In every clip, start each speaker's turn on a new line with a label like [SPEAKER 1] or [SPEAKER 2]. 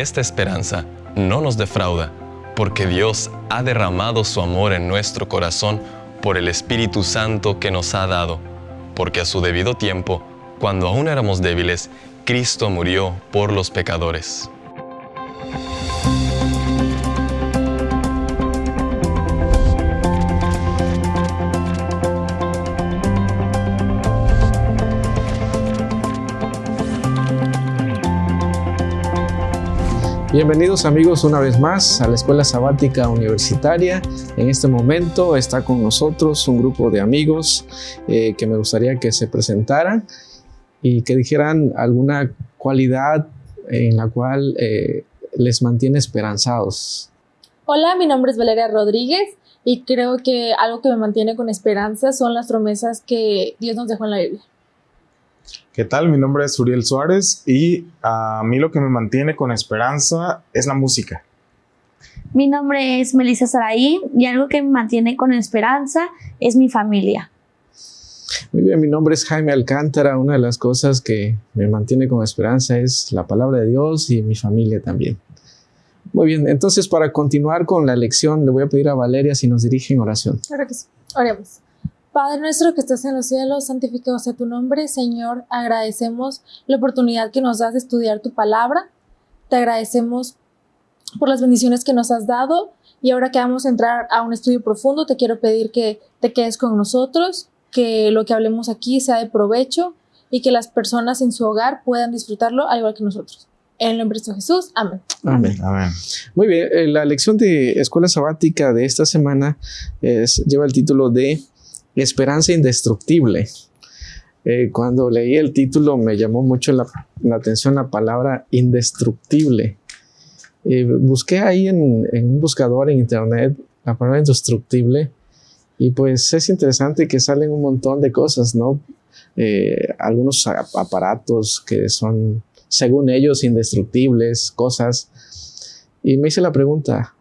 [SPEAKER 1] esta esperanza no nos defrauda, porque Dios ha derramado su amor en nuestro corazón por el Espíritu Santo que nos ha dado, porque a su debido tiempo, cuando aún éramos débiles, Cristo murió por los pecadores.
[SPEAKER 2] Bienvenidos amigos una vez más a la Escuela Sabática Universitaria. En este momento está con nosotros un grupo de amigos eh, que me gustaría que se presentaran y que dijeran alguna cualidad en la cual eh, les mantiene esperanzados.
[SPEAKER 3] Hola, mi nombre es Valeria Rodríguez y creo que algo que me mantiene con esperanza son las promesas que Dios nos dejó en la Biblia.
[SPEAKER 4] ¿Qué tal? Mi nombre es Uriel Suárez y a mí lo que me mantiene con esperanza es la música.
[SPEAKER 5] Mi nombre es Melissa Saraí y algo que me mantiene con esperanza es mi familia.
[SPEAKER 2] Muy bien, mi nombre es Jaime Alcántara. Una de las cosas que me mantiene con esperanza es la palabra de Dios y mi familia también. Muy bien, entonces para continuar con la lección le voy a pedir a Valeria si nos dirige en oración.
[SPEAKER 3] Claro que sí. Oremos. Padre nuestro que estás en los cielos, santificado sea tu nombre. Señor, agradecemos la oportunidad que nos das de estudiar tu palabra. Te agradecemos por las bendiciones que nos has dado. Y ahora que vamos a entrar a un estudio profundo, te quiero pedir que te quedes con nosotros, que lo que hablemos aquí sea de provecho y que las personas en su hogar puedan disfrutarlo al igual que nosotros. En el nombre de Jesús, amén.
[SPEAKER 2] Amén.
[SPEAKER 4] Amén.
[SPEAKER 2] Muy bien, eh, la lección de escuela sabática de esta semana es, lleva el título de Esperanza Indestructible. Eh, cuando leí el título me llamó mucho la, atención la palabra indestructible. Eh, busqué ahí en, en, un buscador en internet la palabra indestructible y pues es interesante que salen un montón de cosas, ¿no? Eh, algunos aparatos que son, según ellos, indestructibles, cosas. Y me hice la pregunta,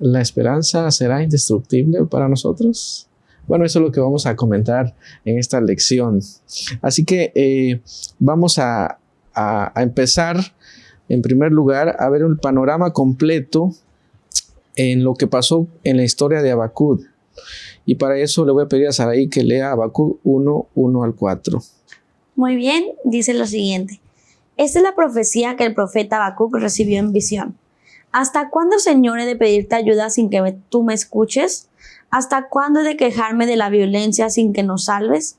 [SPEAKER 2] ¿la esperanza será indestructible para nosotros? Bueno, eso es lo que vamos a comentar en esta lección. Así que eh, vamos a, empezar, en primer lugar, a ver un panorama completo en lo que pasó en la historia de Abacud. Y para eso le voy a pedir a Saraí que lea Abacud 1, 1 al 4.
[SPEAKER 5] Muy bien, dice lo siguiente. Esta es la profecía que el profeta Habacuc recibió en visión. ¿Hasta cuándo, Señor, he de pedirte ayuda sin que tú me escuches? ¿Hasta cuándo he de quejarme de la violencia sin que nos salves?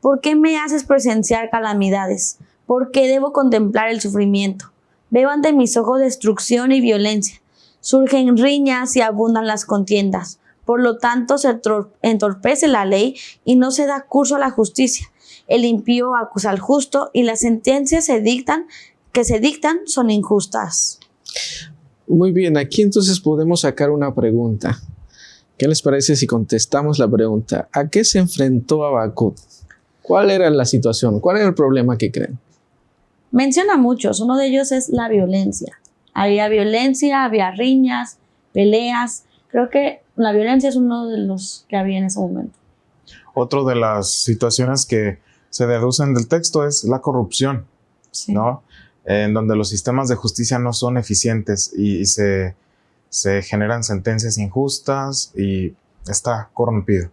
[SPEAKER 5] ¿Por qué me haces presenciar calamidades? ¿Por qué debo contemplar el sufrimiento? Veo ante mis ojos destrucción y violencia. Surgen riñas y abundan las contiendas. Por lo tanto, se entorpece la ley y no se da curso a la justicia. El impío acusa al justo y las sentencias se dictan, que se dictan son injustas.
[SPEAKER 2] Muy bien, aquí entonces podemos sacar una pregunta. ¿Qué les parece si contestamos la pregunta? ¿A qué se enfrentó Habacuc? ¿Cuál era la situación? ¿Cuál era el problema que creen?
[SPEAKER 5] Menciona muchos. Uno de ellos es la violencia. Había violencia, había riñas, peleas. Creo que la violencia es uno de los que había en ese momento.
[SPEAKER 4] Otra de las situaciones que se deducen del texto es la corrupción, sí. ¿no? En donde los sistemas de justicia no son eficientes y, y se, se generan sentencias injustas y está corrompido.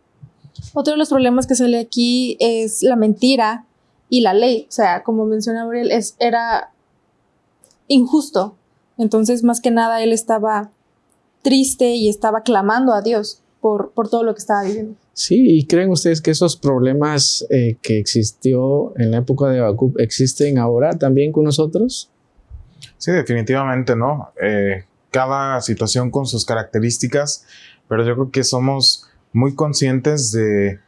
[SPEAKER 3] Otro de los problemas que sale aquí es la mentira y la ley. O sea, como menciona Gabriel, es, era injusto. Entonces, más que nada, él estaba triste y estaba clamando a Dios por, por todo lo que estaba viviendo.
[SPEAKER 2] Sí, ¿y creen ustedes que esos problemas eh, que existió en la época de Habacuc existen ahora también con nosotros?
[SPEAKER 4] Sí, definitivamente, ¿no? Eh, cada situación con sus características, pero yo creo que somos muy conscientes de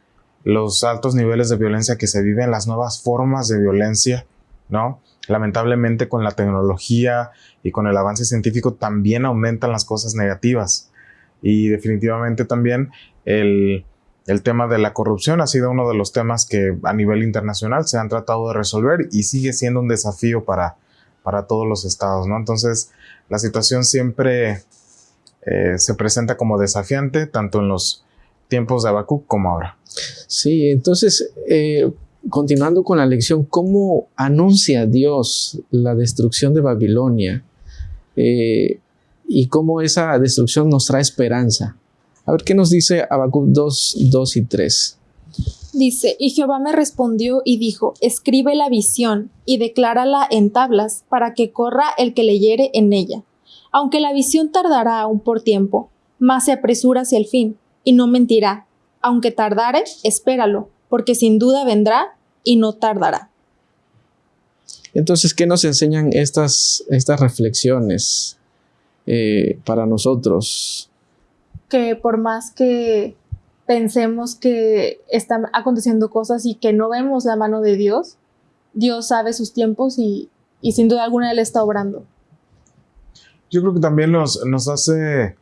[SPEAKER 4] los altos niveles de violencia que se viven, las nuevas formas de violencia, ¿no? Lamentablemente con la tecnología y con el avance científico también aumentan las cosas negativas. Y definitivamente también el, el, tema de la corrupción ha sido uno de los temas que a nivel internacional se han tratado de resolver y sigue siendo un desafío para, para todos los estados, ¿no? Entonces, la situación siempre eh, se presenta como desafiante, tanto en los tiempos de Habacuc como ahora.
[SPEAKER 2] Sí, entonces, eh, continuando con la lección, ¿cómo anuncia Dios la destrucción de Babilonia? eh, y cómo esa destrucción nos trae esperanza. A ver qué nos dice Habacuc 2, 2 y 3.
[SPEAKER 3] Dice, y Jehová me respondió y dijo, escribe la visión y declárala en tablas para que corra el que leyere en ella. Aunque la visión tardará aún por tiempo, más se apresura hacia el fin, y no mentirá. Aunque tardare, espéralo, porque sin duda vendrá y no tardará.
[SPEAKER 2] Entonces, ¿qué nos enseñan estas, estas reflexiones eh, para nosotros?
[SPEAKER 3] Que por más que pensemos que están aconteciendo cosas y que no vemos la mano de Dios, Dios sabe sus tiempos y, sin duda alguna Él está obrando.
[SPEAKER 4] Yo creo que también nos, nos hace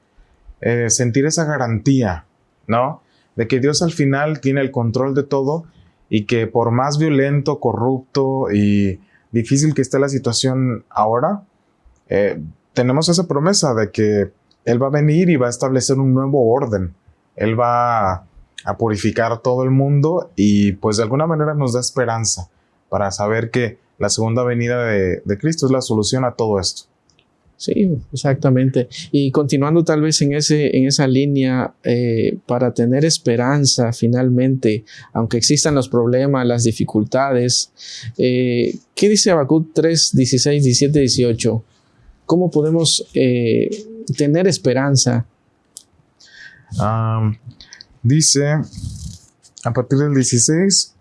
[SPEAKER 4] eh, sentir esa garantía, ¿no? De que Dios al final tiene el control de todo y que por más violento, corrupto y difícil que esté la situación ahora, eh, tenemos esa promesa de que Él va a venir y va a establecer un nuevo orden. Él va a purificar todo el mundo y pues de alguna manera nos da esperanza para saber que la segunda venida de, Cristo es la solución a todo esto.
[SPEAKER 2] Sí, exactamente. Y continuando tal vez en, ese, en esa línea, eh, para tener esperanza finalmente, aunque existan los problemas, las dificultades, eh, ¿qué dice Habacuc 3, 16, 17, 18? ¿Cómo podemos eh, tener esperanza
[SPEAKER 4] dice, a partir del 16,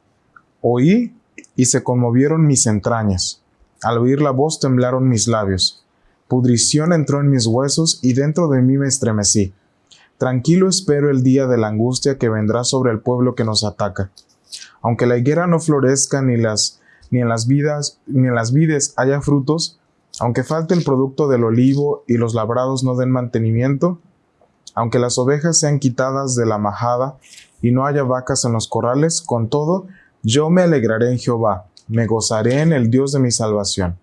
[SPEAKER 4] oí y se conmovieron mis entrañas. Al oír la voz temblaron mis labios. Pudrición entró en mis huesos y dentro de mí me estremecí. Tranquilo espero el día de la angustia que vendrá sobre el pueblo que nos ataca. Aunque la higuera no florezca ni las ni en las vidas ni en las vides haya frutos, aunque falte el producto del olivo y los labrados no den mantenimiento, aunque las ovejas sean quitadas de la majada y no haya vacas en los corrales, con todo, yo me alegraré en Jehová, me gozaré en el Dios de mi salvación.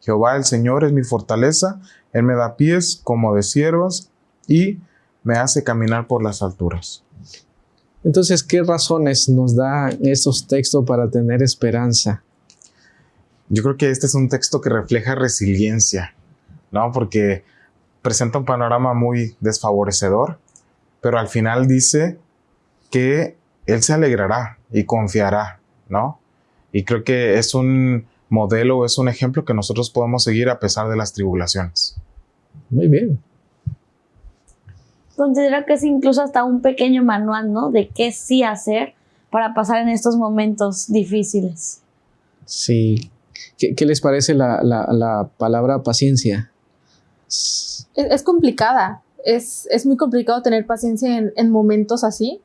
[SPEAKER 4] Jehová el Señor es mi fortaleza, Él me da pies como de siervas y me hace caminar por las alturas.
[SPEAKER 2] Entonces, ¿qué razones nos da estos textos para tener esperanza?
[SPEAKER 4] Yo creo que este es un texto que refleja resiliencia, ¿no? Porque presenta un panorama muy desfavorecedor, pero al final dice que él se alegrará y confiará, ¿no? Y creo que es un modelo, es un ejemplo que nosotros podemos seguir a pesar de las tribulaciones.
[SPEAKER 2] Muy bien.
[SPEAKER 5] Considero que es incluso hasta un pequeño manual, ¿no? De qué sí hacer para pasar en estos momentos difíciles.
[SPEAKER 2] Sí. ¿Qué, les parece la, la palabra paciencia?
[SPEAKER 3] Es, complicada. Es, muy complicado tener paciencia en, momentos así,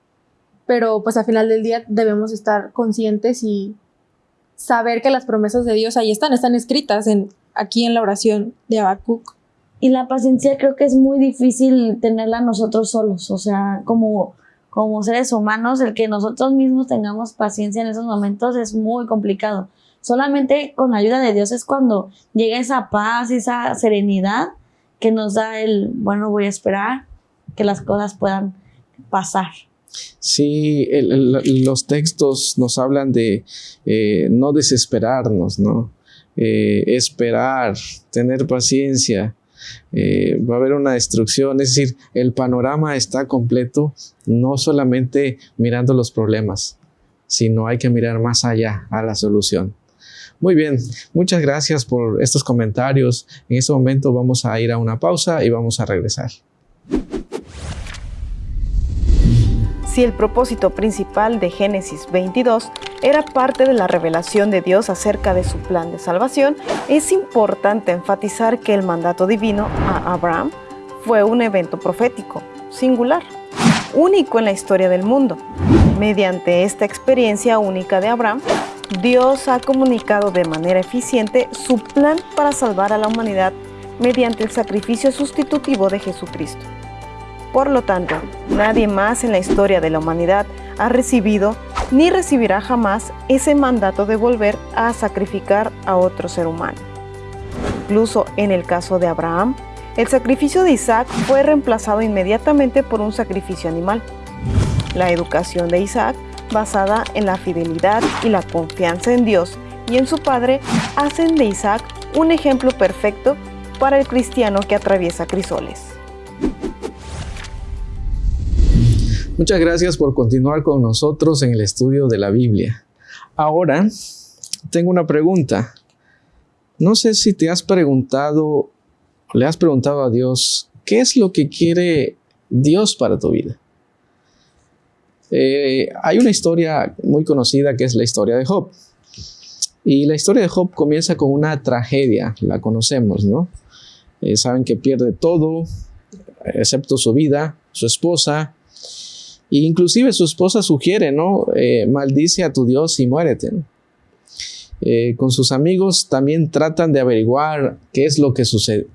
[SPEAKER 3] pero pues al final del día debemos estar conscientes y saber que las promesas de Dios ahí están, están escritas en, aquí en la oración de Habacuc.
[SPEAKER 5] Y la paciencia creo que es muy difícil tenerla nosotros solos, o sea, como, como seres humanos, el que nosotros mismos tengamos paciencia en esos momentos es muy complicado. Solamente con la ayuda de Dios es cuando llega esa paz, esa serenidad que nos da el, bueno, voy a esperar que las cosas puedan pasar.
[SPEAKER 2] Sí, los textos nos hablan de eh, no desesperarnos, ¿no? Eh, esperar, tener paciencia. Eh, va a haber una destrucción, es decir, el panorama está completo, no solamente mirando los problemas, sino hay que mirar más allá a la solución. Muy bien, muchas gracias por estos comentarios. En este momento vamos a ir a una pausa y vamos a regresar.
[SPEAKER 6] Si el propósito principal de Génesis 22 era parte de la revelación de Dios acerca de su plan de salvación, es importante enfatizar que el mandato divino a Abraham fue un evento profético, singular, único en la historia del mundo. Mediante esta experiencia única de Abraham, Dios ha comunicado de manera eficiente su plan para salvar a la humanidad mediante el sacrificio sustitutivo de Jesucristo. Por lo tanto, nadie más en la historia de la humanidad ha recibido ni recibirá jamás ese mandato de volver a sacrificar a otro ser humano. Incluso en el caso de Abraham, el sacrificio de Isaac fue reemplazado inmediatamente por un sacrificio animal. La educación de Isaac basada en la fidelidad y la confianza en Dios y en su padre, hacen de Isaac un ejemplo perfecto para el cristiano que atraviesa crisoles.
[SPEAKER 2] Muchas gracias por continuar con nosotros en el estudio de la Biblia. Ahora, tengo una pregunta. No sé si te has preguntado, le has preguntado a Dios, ¿qué es lo que quiere Dios para tu vida? Eh, hay una historia muy conocida que es la historia de Job. Y la historia de Job comienza con una tragedia, la conocemos, ¿no? Eh, saben que pierde todo, excepto su vida, su esposa, e inclusive su esposa sugiere, ¿no? Eh, maldice a tu Dios y muérete. Eh, con sus amigos también tratan de averiguar qué es lo que,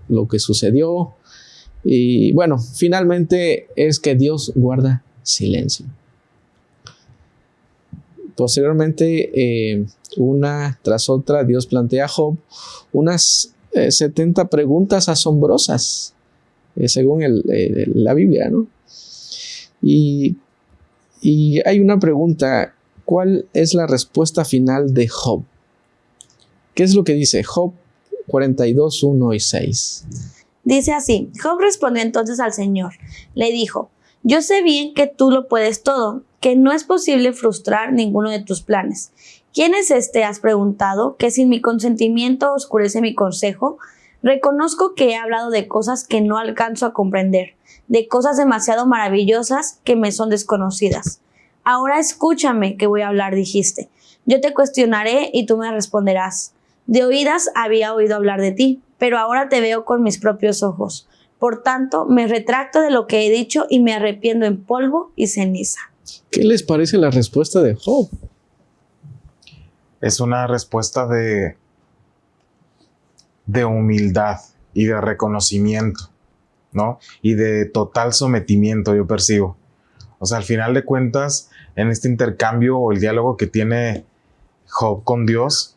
[SPEAKER 2] lo que sucedió. Y bueno, finalmente es que Dios guarda silencio. Posteriormente, eh, una tras otra, Dios plantea a Job unas 70 eh, preguntas asombrosas, eh, según la Biblia, ¿no? Y, y hay una pregunta, ¿cuál es la respuesta final de Job? ¿Qué es lo que dice Job 42, 1 y 6?
[SPEAKER 5] Dice así, Job respondió entonces al Señor, le dijo, yo sé bien que tú lo puedes todo, que no es posible frustrar ninguno de tus planes. ¿Quién es este? has preguntado, que sin mi consentimiento oscurece mi consejo. Reconozco que he hablado de cosas que no alcanzo a comprender, de cosas demasiado maravillosas que me son desconocidas. Ahora escúchame que voy a hablar, dijiste. Yo te cuestionaré y tú me responderás. De oídas había oído hablar de ti, pero ahora te veo con mis propios ojos. Por tanto, me retracto de lo que he dicho y me arrepiento en polvo y ceniza.
[SPEAKER 2] ¿Qué les parece la respuesta de Job?
[SPEAKER 4] Es una respuesta de, de humildad y de reconocimiento, ¿no? Y de total sometimiento, yo percibo. O sea, al final de cuentas, en este intercambio o el diálogo que tiene Job con Dios,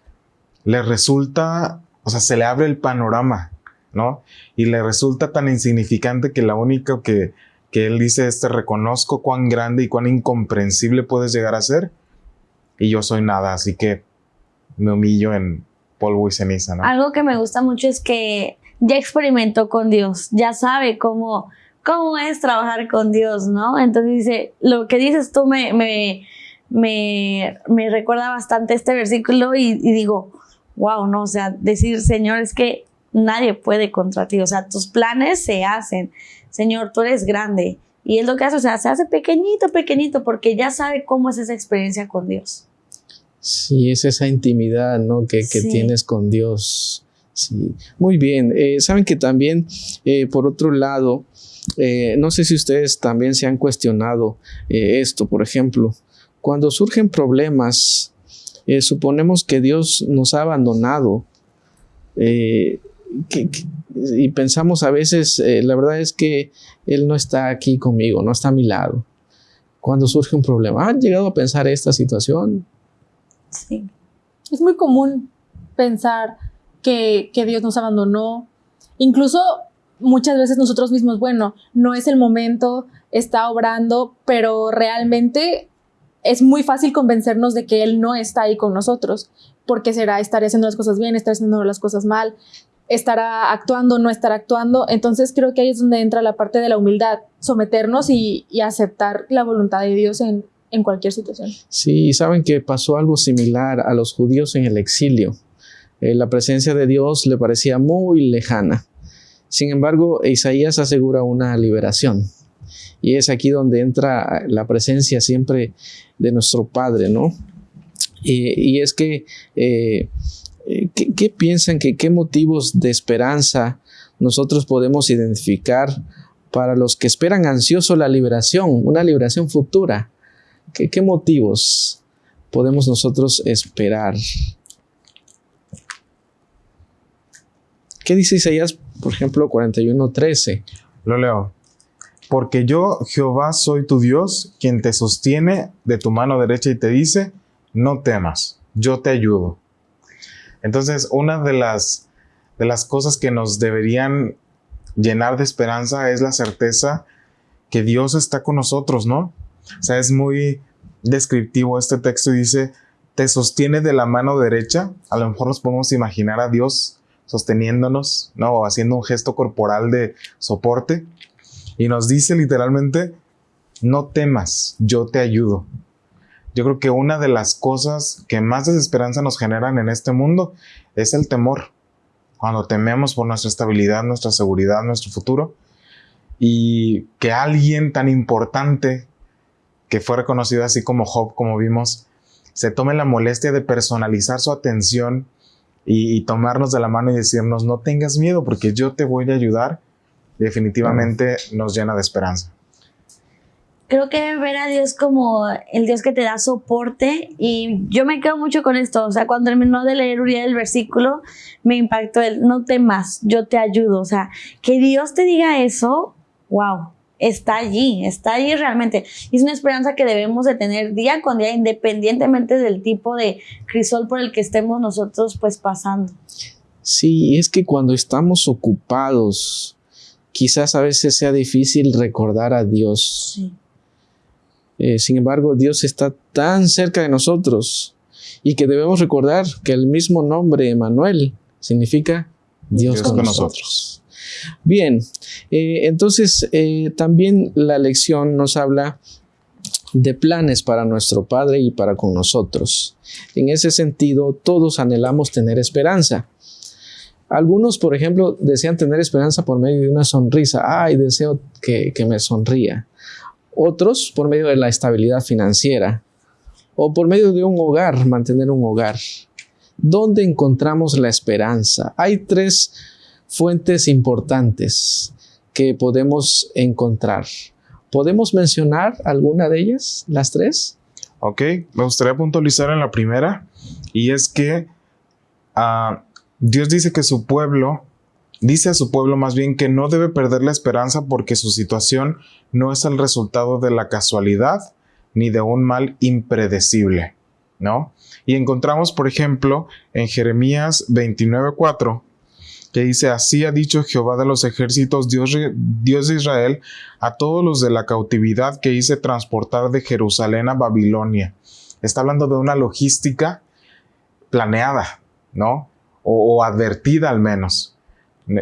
[SPEAKER 4] le resulta, o sea, se le abre el panorama, ¿no? Y le resulta tan insignificante que la única que que él dice, este reconozco cuán grande y cuán incomprensible puedes llegar a ser y yo soy nada, así que me humillo en polvo y ceniza, ¿no?
[SPEAKER 5] Algo que me gusta mucho es que ya experimentó con Dios, ya sabe cómo, cómo es trabajar con Dios, ¿no? Entonces dice, lo que dices tú me, me, me, recuerda bastante este versículo y, y digo, wow, ¿no? O sea, decir, Señor, es que nadie puede contra ti, o sea, tus planes se hacen. Señor, tú eres grande. Y es lo que hace, o sea, se hace pequeñito, pequeñito, porque ya sabe cómo es esa experiencia con Dios.
[SPEAKER 2] Sí, es esa intimidad, ¿no? Que, tienes con Dios. Sí, muy bien. Eh, Saben que también, eh, por otro lado, eh, no sé si ustedes también se han cuestionado esto, por ejemplo, cuando surgen problemas, suponemos que Dios nos ha abandonado y pensamos a veces, eh, la verdad es que Él no está aquí conmigo, no está a mi lado. Cuando surge un problema, ¿han llegado a pensar esta situación?
[SPEAKER 3] Sí. Es muy común pensar que, que Dios nos abandonó. Incluso muchas veces nosotros mismos, bueno, no es el momento, está obrando, pero realmente es muy fácil convencernos de que Él no está ahí con nosotros, porque será estar haciendo las cosas bien, estar haciendo las cosas mal, estará actuando, no estará actuando. Entonces creo que ahí es donde entra la parte de la humildad, someternos y, aceptar la voluntad de Dios en, cualquier situación.
[SPEAKER 2] Sí, saben que pasó algo similar a los judíos en el exilio. Eh, la presencia de Dios le parecía muy lejana. Sin embargo, Isaías asegura una liberación. Y es aquí donde entra la presencia siempre de nuestro Padre, ¿no? Y, es que eh, eh, ¿Qué, piensan que qué motivos de esperanza nosotros podemos identificar para los que esperan ansioso la liberación, una liberación futura? ¿Qué, motivos podemos nosotros esperar? ¿Qué dice Isaías, por ejemplo, 41.13?
[SPEAKER 4] Lo leo. Porque yo, Jehová, soy tu Dios, quien te sostiene de tu mano derecha y te dice, no temas, yo te ayudo. Entonces, una de las, de las cosas que nos deberían llenar de esperanza es la certeza que Dios está con nosotros, ¿no? O sea, es muy descriptivo este texto y dice, te sostiene de la mano derecha. A lo mejor nos podemos imaginar a Dios sosteniéndonos, ¿no? O haciendo un gesto corporal de soporte. Y nos dice literalmente, no temas, yo te ayudo. Yo creo que una de las cosas que más desesperanza nos generan en este mundo es el temor. Cuando tememos por nuestra estabilidad, nuestra seguridad, nuestro futuro. Y que alguien tan importante, que fue reconocido así como Job, como vimos, se tome la molestia de personalizar su atención y, tomarnos de la mano y decirnos, no tengas miedo porque yo te voy a ayudar, definitivamente nos llena de esperanza
[SPEAKER 5] creo que ver a Dios como el Dios que te da soporte y yo me quedo mucho con esto, o sea, cuando terminó de leer Uriel el versículo, me impactó el no temas, yo te ayudo, o sea, que Dios te diga eso, wow, está allí, está allí realmente. Y es una esperanza que debemos de tener día con día, independientemente del tipo de crisol por el que estemos nosotros pues pasando.
[SPEAKER 2] Sí, es que cuando estamos ocupados, quizás a veces sea difícil recordar a Dios. Sí. Eh, sin embargo, Dios está tan cerca de nosotros y que debemos recordar que el mismo nombre, Emanuel, significa Dios, con, nosotros. Bien, eh, entonces eh, también la lección nos habla de planes para nuestro Padre y para con nosotros. En ese sentido, todos anhelamos tener esperanza. Algunos, por ejemplo, desean tener esperanza por medio de una sonrisa. Ay, deseo que, que me sonría otros por medio de la estabilidad financiera o por medio de un hogar, mantener un hogar. ¿Dónde encontramos la esperanza? Hay tres fuentes importantes que podemos encontrar. ¿Podemos mencionar alguna de ellas, las tres?
[SPEAKER 4] Ok, me gustaría puntualizar en la primera, y es que ah, Dios dice que su pueblo Dice a su pueblo más bien que no debe perder la esperanza porque su situación no es el resultado de la casualidad ni de un mal impredecible, ¿no? Y encontramos, por ejemplo, en Jeremías 29:4, que dice, así ha dicho Jehová de los ejércitos, Dios, Dios de Israel, a todos los de la cautividad que hice transportar de Jerusalén a Babilonia. Está hablando de una logística planeada, ¿no? o advertida al menos.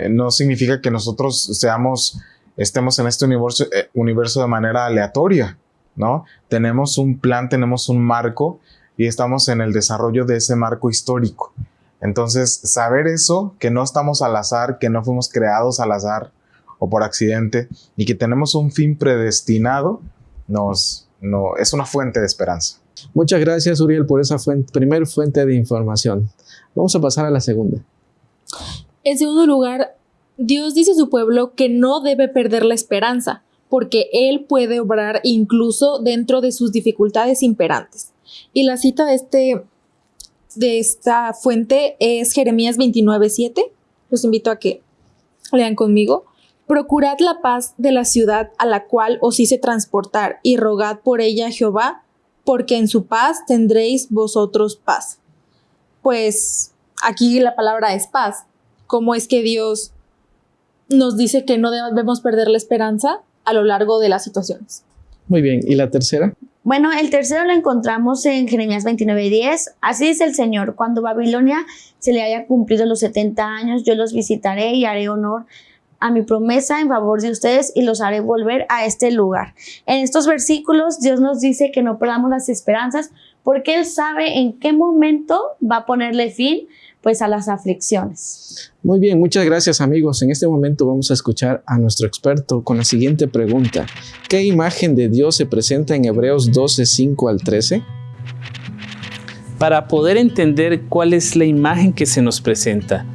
[SPEAKER 4] No significa que nosotros seamos, estemos en este universo, eh, universo de manera aleatoria, ¿no? Tenemos un plan, tenemos un marco y estamos en el desarrollo de ese marco histórico. Entonces, saber eso, que no estamos al azar, que no fuimos creados al azar o por accidente y que tenemos un fin predestinado, nos, no, es una fuente de esperanza.
[SPEAKER 2] Muchas gracias, Uriel, por esa fuente, primer fuente de información. Vamos a pasar a la segunda.
[SPEAKER 3] En segundo lugar, Dios dice a su pueblo que no debe perder la esperanza, porque Él puede obrar incluso dentro de sus dificultades imperantes. Y la cita de, este, de esta fuente es Jeremías 29.7. Los invito a que lean conmigo. Procurad la paz de la ciudad a la cual os hice transportar y rogad por ella a Jehová, porque en su paz tendréis vosotros paz. Pues aquí la palabra es paz cómo es que Dios nos dice que no debemos perder la esperanza a lo largo de las situaciones.
[SPEAKER 2] Muy bien, ¿y la tercera?
[SPEAKER 5] Bueno, el tercero lo encontramos en Jeremías 29:10. Así dice el Señor, cuando Babilonia se le haya cumplido los 70 años, yo los visitaré y haré honor a mi promesa en favor de ustedes y los haré volver a este lugar. En estos versículos Dios nos dice que no perdamos las esperanzas porque Él sabe en qué momento va a ponerle fin pues a las aflicciones.
[SPEAKER 2] Muy bien, muchas gracias amigos. En este momento vamos a escuchar a nuestro experto con la siguiente pregunta. ¿Qué imagen de Dios se presenta en Hebreos 12, 5 al 13?
[SPEAKER 7] Para poder entender cuál es la imagen que se nos presenta,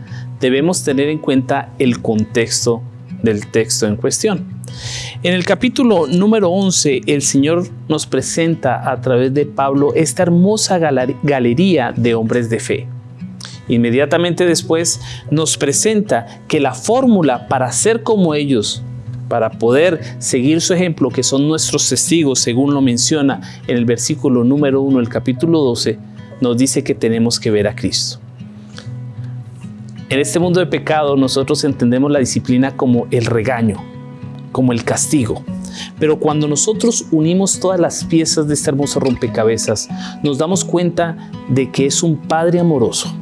[SPEAKER 7] debemos tener en cuenta el contexto del texto en cuestión. En el capítulo número 11, el Señor nos presenta a través de Pablo esta hermosa galería de hombres de fe. Inmediatamente después nos presenta que la fórmula para ser como ellos, para poder seguir su ejemplo, que son nuestros testigos, según lo menciona en el versículo número 1 del capítulo 12, nos dice que tenemos que ver a Cristo. En este mundo de pecado nosotros entendemos la disciplina como el regaño, como el castigo. Pero cuando nosotros unimos todas las piezas de este hermoso rompecabezas, nos damos cuenta de que es un Padre amoroso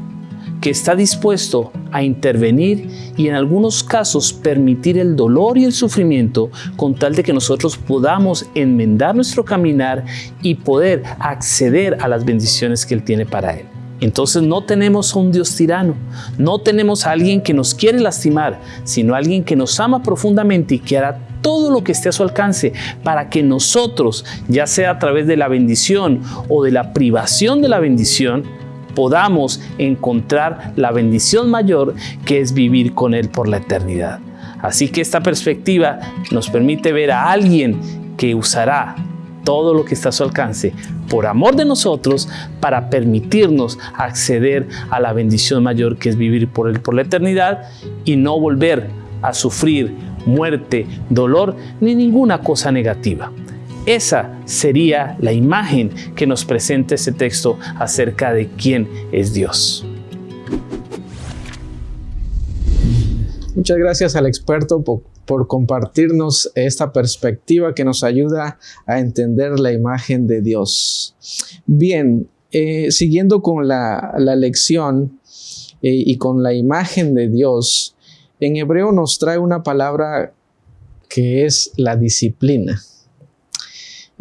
[SPEAKER 7] que está dispuesto a intervenir y en algunos casos permitir el dolor y el sufrimiento con tal de que nosotros podamos enmendar nuestro caminar y poder acceder a las bendiciones que Él tiene para Él. Entonces no tenemos a un Dios tirano, no tenemos a alguien que nos quiere lastimar, sino a alguien que nos ama profundamente y que hará todo lo que esté a su alcance para que nosotros, ya sea a través de la bendición o de la privación de la bendición, podamos encontrar la bendición mayor que es vivir con Él por la eternidad. Así que esta perspectiva nos permite ver a alguien que usará todo lo que está a su alcance por amor de nosotros para permitirnos acceder a la bendición mayor que es vivir por Él por la eternidad y no volver a sufrir muerte, dolor ni ninguna cosa negativa. Esa sería la imagen que nos presenta este texto acerca de quién es Dios.
[SPEAKER 2] Muchas gracias al experto por, compartirnos esta perspectiva que nos ayuda a entender la imagen de Dios. Bien, eh, siguiendo con la, la lección eh, y con la imagen de Dios, en hebreo nos trae una palabra que es la disciplina.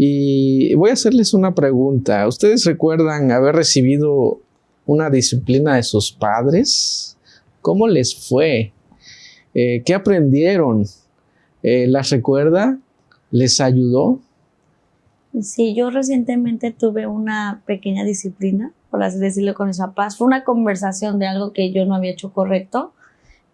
[SPEAKER 2] Y voy a hacerles una pregunta. ¿Ustedes recuerdan haber recibido una disciplina de sus padres? ¿Cómo les fue? Eh, ¿Qué aprendieron? Eh, ¿Las recuerda? ¿Les ayudó?
[SPEAKER 5] Sí, yo recientemente tuve una pequeña disciplina, por así decirlo, con esa paz. Fue una conversación de algo que yo no había hecho correcto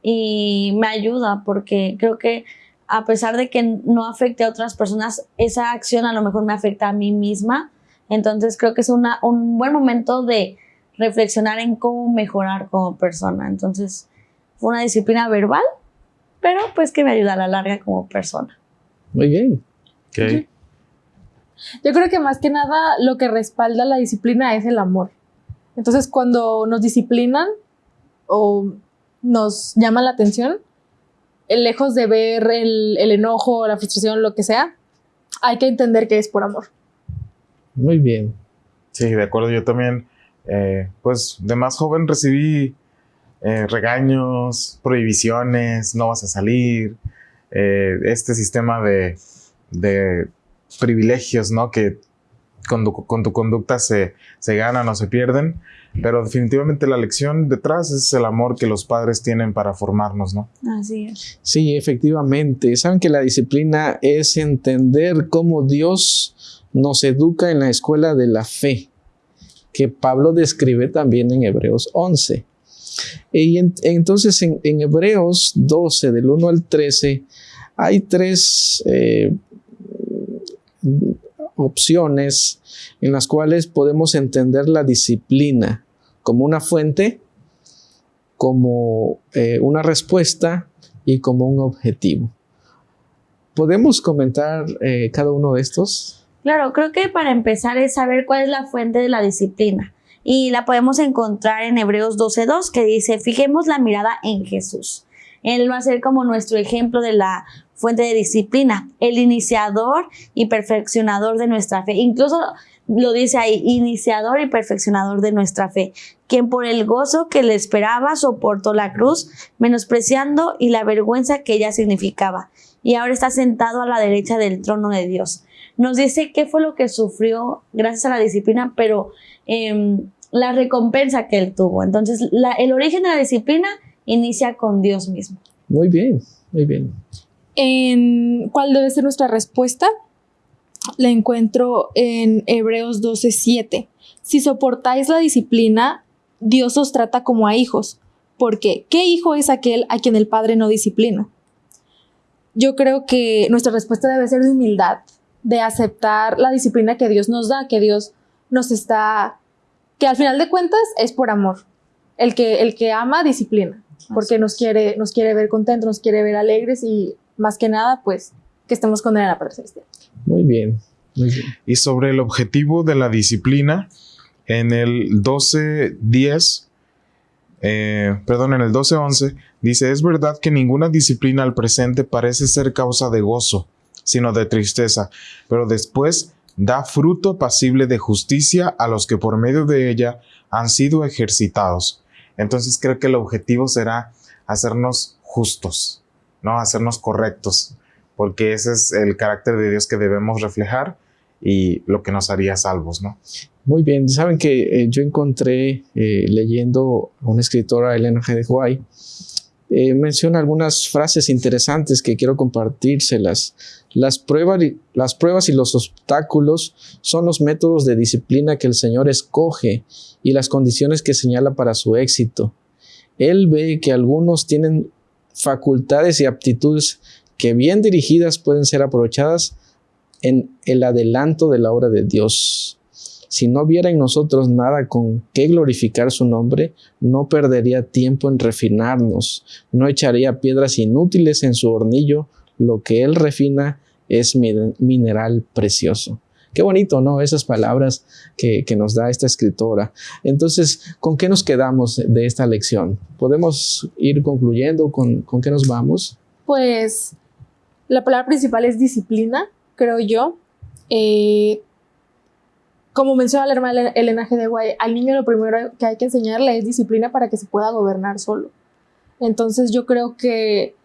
[SPEAKER 5] y me ayuda porque creo que a pesar de que no afecte a otras personas, esa acción a lo mejor me afecta a mí misma. Entonces creo que es una, un buen momento de reflexionar en cómo mejorar como persona. Entonces fue una disciplina verbal pero pues que me ayuda a la larga como persona.
[SPEAKER 2] Muy bien.
[SPEAKER 4] Okay.
[SPEAKER 3] Yo creo que más que nada lo que respalda la disciplina es el amor. Entonces cuando nos disciplinan o nos llaman la atención, lejos de ver el, el enojo, la frustración, lo que sea, hay que entender que es por amor.
[SPEAKER 2] Muy bien.
[SPEAKER 4] Sí, de acuerdo. Yo también, eh, pues de más joven recibí eh, regaños, prohibiciones, no vas a salir, eh, este sistema de, de, privilegios, ¿no? Que con tu, con tu conducta se, se, ganan o se pierden, pero definitivamente la lección detrás es el amor que los padres tienen para formarnos, ¿no?
[SPEAKER 5] Así es.
[SPEAKER 2] Sí, efectivamente. Saben que la disciplina es entender cómo Dios nos educa en la escuela de la fe, que Pablo describe también en Hebreos 11. Y entonces en, Hebreos 12, del 1 al 13, hay tres eh, opciones en las cuales podemos entender la disciplina como una fuente, como eh, una respuesta y como un objetivo. ¿Podemos comentar eh, cada uno de estos?
[SPEAKER 5] Claro, creo que para empezar es saber cuál es la fuente de la disciplina y la podemos encontrar en Hebreos 12.2 que dice, fijemos la mirada en Jesús. Él va a ser como nuestro ejemplo de la fuente de disciplina, el iniciador y perfeccionador de nuestra fe. Incluso lo dice ahí, iniciador y perfeccionador de nuestra fe, quien por el gozo que le esperaba soportó la cruz, menospreciando y la vergüenza que ella significaba, y ahora está sentado a la derecha del trono de Dios. Nos dice qué fue lo que sufrió gracias a la disciplina, pero eh, la recompensa que él tuvo. Entonces, el origen de la disciplina inicia con Dios mismo.
[SPEAKER 2] Muy bien, muy bien.
[SPEAKER 3] En ¿Cuál debe ser nuestra respuesta? La encuentro en Hebreos 12:7. Si soportáis la disciplina, Dios os trata como a hijos. Porque, ¿qué hijo es aquel a quien el Padre no disciplina? Yo creo que nuestra respuesta debe ser de humildad, de aceptar la disciplina que Dios nos da, que Dios nos está que al final de cuentas es por amor. El que, el que ama disciplina, porque nos quiere, nos quiere ver contentos, nos quiere ver alegres y más que nada, pues, que estemos con él en la celestial.
[SPEAKER 2] Muy bien, muy bien.
[SPEAKER 4] Y sobre el objetivo de la disciplina, en el 12.10, eh, perdón, en el 12.11, dice, es verdad que ninguna disciplina al presente parece ser causa de gozo, sino de tristeza, pero después da fruto pasible de justicia a los que por medio de ella han sido ejercitados. Entonces creo que el objetivo será hacernos justos, ¿no? Hacernos correctos, porque ese es el carácter de Dios que debemos reflejar y lo que nos haría salvos, ¿no?
[SPEAKER 2] Muy bien, saben que eh, yo encontré eh, leyendo a una escritora, Elena G. de White, eh, menciona algunas frases interesantes que quiero compartírselas. Las pruebas, las pruebas y los obstáculos son los métodos de disciplina que el Señor escoge y las condiciones que señala para su éxito. Él ve que algunos tienen facultades y aptitudes que bien dirigidas pueden ser aprovechadas en el adelanto de la obra de Dios. Si no viera en nosotros nada con qué glorificar su nombre, no perdería tiempo en refinarnos, no echaría piedras inútiles en su hornillo, lo que él refina es mineral precioso. Qué bonito, ¿no? Esas palabras que, nos da esta escritora. Entonces, ¿con qué nos quedamos de esta lección? ¿Podemos ir concluyendo? ¿Con, con qué nos vamos?
[SPEAKER 3] Pues la palabra principal es disciplina, creo yo. Eh, como menciona la hermana Elena G. de Guay, al niño lo primero que hay que enseñarle es disciplina para que se pueda gobernar solo. Entonces yo creo que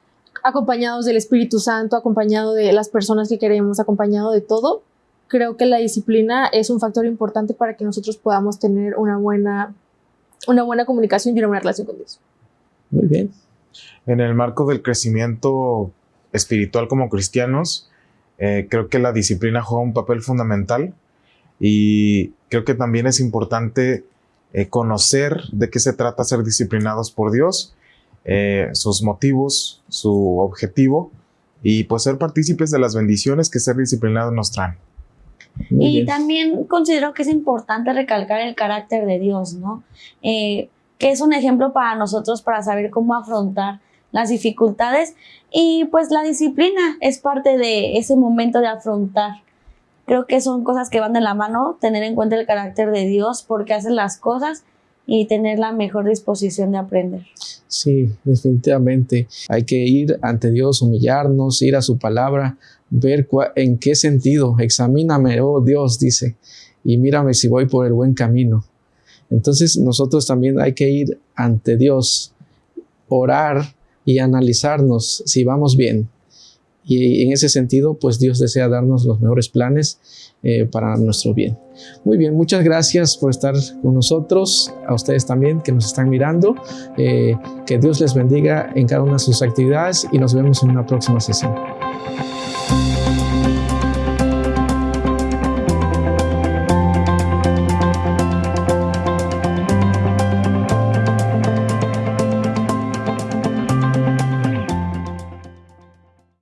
[SPEAKER 3] acompañados del Espíritu Santo, acompañado de las personas que queremos, acompañado de todo, creo que la disciplina es un factor importante para que nosotros podamos tener una buena, una buena comunicación y una buena relación con Dios.
[SPEAKER 2] Muy bien.
[SPEAKER 4] En el marco del crecimiento espiritual como cristianos, eh, creo que la disciplina juega un papel fundamental y creo que también es importante eh, conocer de qué se trata ser disciplinados por Dios, eh, sus motivos, su objetivo y pues ser partícipes de las bendiciones que ser disciplinados nos traen.
[SPEAKER 5] y también considero que es importante recalcar el carácter de Dios, ¿no? Eh, que es un ejemplo para nosotros para saber cómo afrontar las dificultades y pues la disciplina es parte de ese momento de afrontar Creo que son cosas que van de la mano, tener en cuenta el carácter de Dios, porque hace las cosas y tener la mejor disposición de aprender.
[SPEAKER 2] Sí, definitivamente. Hay que ir ante Dios, humillarnos, ir a su palabra, ver en qué sentido. Examíname, oh Dios, dice, y mírame si voy por el buen camino. Entonces nosotros también hay que ir ante Dios, orar y analizarnos si vamos bien. Y en ese sentido, pues Dios desea darnos los mejores planes eh, para nuestro bien. Muy bien, muchas gracias por estar con nosotros, a ustedes también que nos están mirando. Eh, que Dios les bendiga en cada una de sus actividades y nos vemos en una próxima sesión.